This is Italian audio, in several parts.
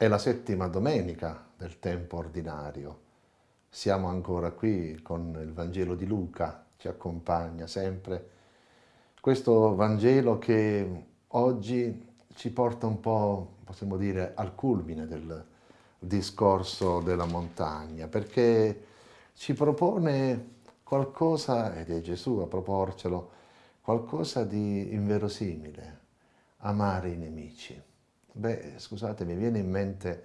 È la settima domenica del tempo ordinario. Siamo ancora qui con il Vangelo di Luca, ci accompagna sempre. Questo Vangelo che oggi ci porta un po', possiamo dire, al culmine del discorso della montagna, perché ci propone qualcosa, ed è Gesù a proporcelo, qualcosa di inverosimile, amare i nemici. Beh, scusate, mi viene in mente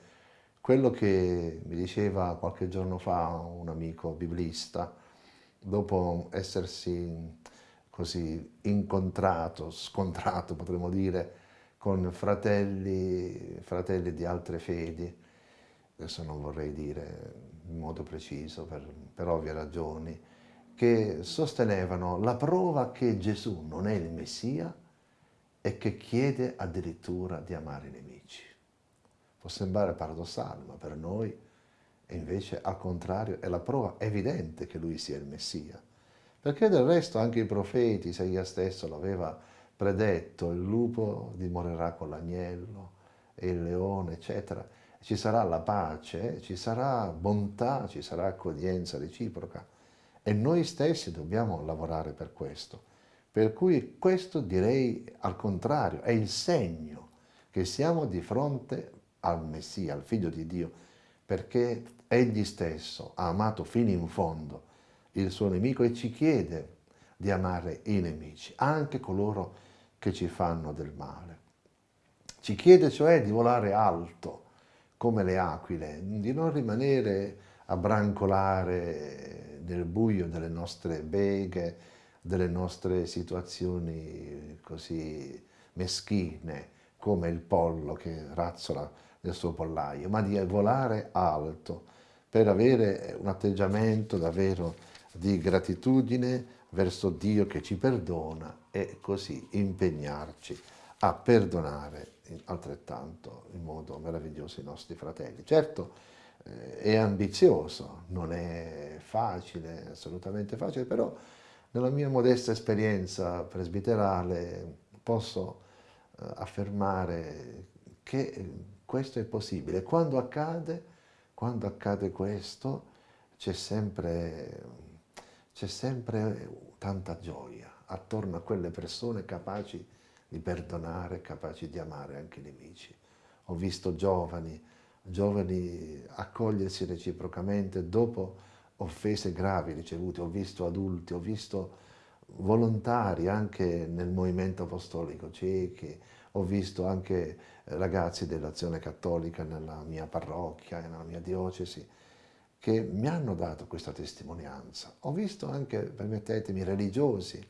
quello che mi diceva qualche giorno fa un amico biblista, dopo essersi così incontrato, scontrato potremmo dire, con fratelli, fratelli di altre fedi, adesso non vorrei dire in modo preciso per, per ovvie ragioni, che sostenevano la prova che Gesù non è il Messia e che chiede addirittura di amare i nemici. Può sembrare paradossale, ma per noi è invece al contrario è la prova evidente che lui sia il Messia. Perché del resto anche i profeti, Isaia stesso l'aveva predetto, il lupo dimorerà con l'agnello e il leone, eccetera. Ci sarà la pace, ci sarà bontà, ci sarà accoglienza reciproca. E noi stessi dobbiamo lavorare per questo. Per cui questo direi al contrario, è il segno che siamo di fronte al Messia, al Figlio di Dio, perché Egli stesso ha amato fino in fondo il suo nemico e ci chiede di amare i nemici, anche coloro che ci fanno del male. Ci chiede cioè di volare alto, come le aquile, di non rimanere a brancolare nel buio delle nostre beghe, delle nostre situazioni così meschine, come il pollo che razzola nel suo pollaio, ma di volare alto per avere un atteggiamento davvero di gratitudine verso Dio che ci perdona e così impegnarci a perdonare altrettanto in modo meraviglioso i nostri fratelli. Certo, eh, è ambizioso, non è facile, assolutamente facile, però nella mia modesta esperienza presbiterale posso eh, affermare che questo è possibile. Quando accade, quando accade questo, c'è sempre, sempre tanta gioia attorno a quelle persone capaci di perdonare, capaci di amare anche i nemici. Ho visto giovani, giovani accogliersi reciprocamente dopo offese gravi ricevute, ho visto adulti, ho visto volontari anche nel movimento apostolico ciechi, ho visto anche ragazzi dell'azione cattolica nella mia parrocchia, nella mia diocesi, che mi hanno dato questa testimonianza. Ho visto anche, permettetemi, religiosi,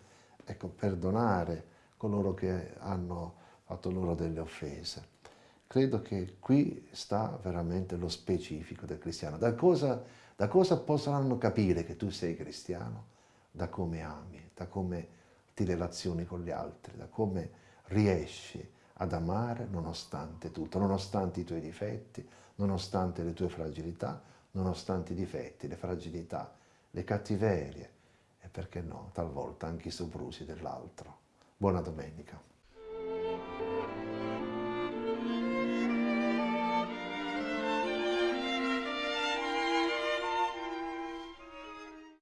ecco, perdonare coloro che hanno fatto loro delle offese. Credo che qui sta veramente lo specifico del cristiano. Da cosa da cosa potranno capire che tu sei cristiano? Da come ami, da come ti relazioni con gli altri, da come riesci ad amare nonostante tutto, nonostante i tuoi difetti, nonostante le tue fragilità, nonostante i difetti, le fragilità, le cattiverie e perché no, talvolta anche i soprusi dell'altro. Buona domenica.